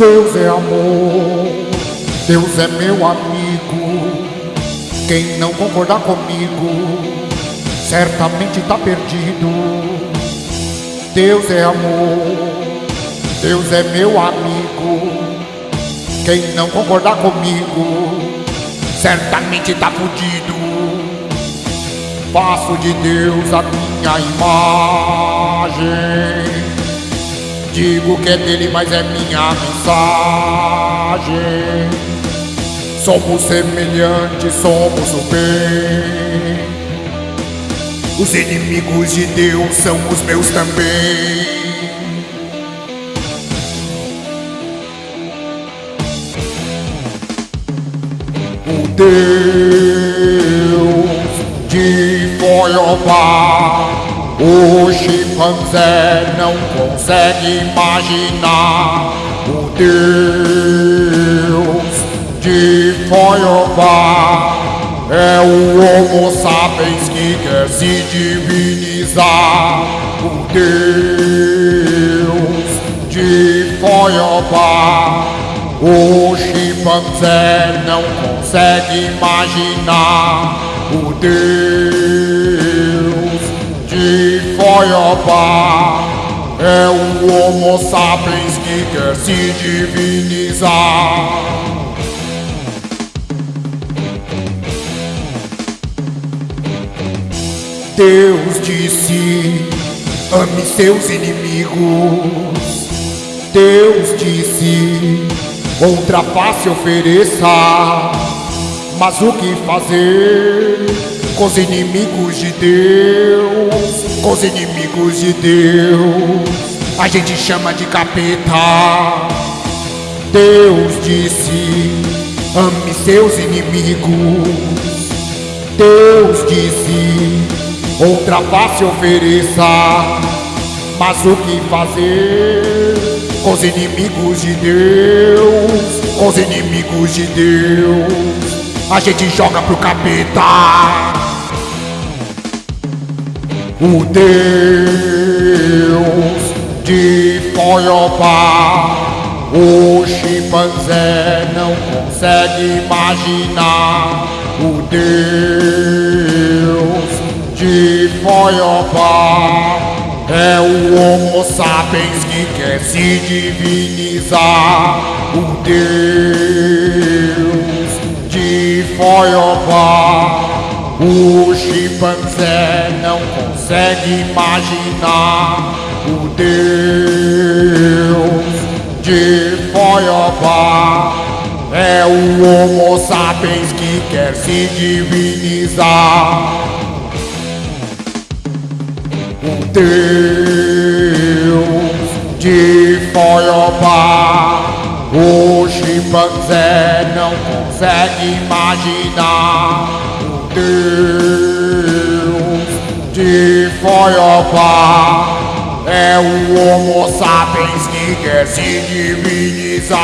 Deus é amor, Deus é meu amigo. Quem não concordar comigo, certamente tá perdido. Deus é amor, Deus é meu amigo. Quem não concordar comigo, certamente tá fudido. Faço de Deus a minha imagem. Digo que é dele, mas é minha mensagem. Somos semelhantes, somos o bem. Os inimigos de Deus são os meus também. O Deus de Goiabá o chimpanzé não consegue imaginar o Deus de Foiobá. É o Homo sapiens que quer se divinizar. O Deus de Foiobá. O chimpanzé não consegue imaginar o Deus é o Homo sapiens que quer se divinizar. Deus disse: ame seus inimigos. Deus disse: outra face ofereça. Mas o que fazer? com os inimigos de Deus, com os inimigos de Deus, a gente chama de capeta. Deus disse: ame seus inimigos. Deus disse: outra face ofereça. Mas o que fazer com os inimigos de Deus? Com os inimigos de Deus a gente joga pro capeta. O Deus de Foiobá, o chimpanzé não consegue imaginar. O Deus de Foiobá é o Homo sapiens que quer se divinizar. O Deus O chimpanzé não consegue imaginar o Deus de Foiobá. É o Homo sapiens que quer se divinizar. O Deus de Foiobá. O chimpanzé não consegue imaginar Deus de Foiobá é o Homo sapiens que quer se divinizar.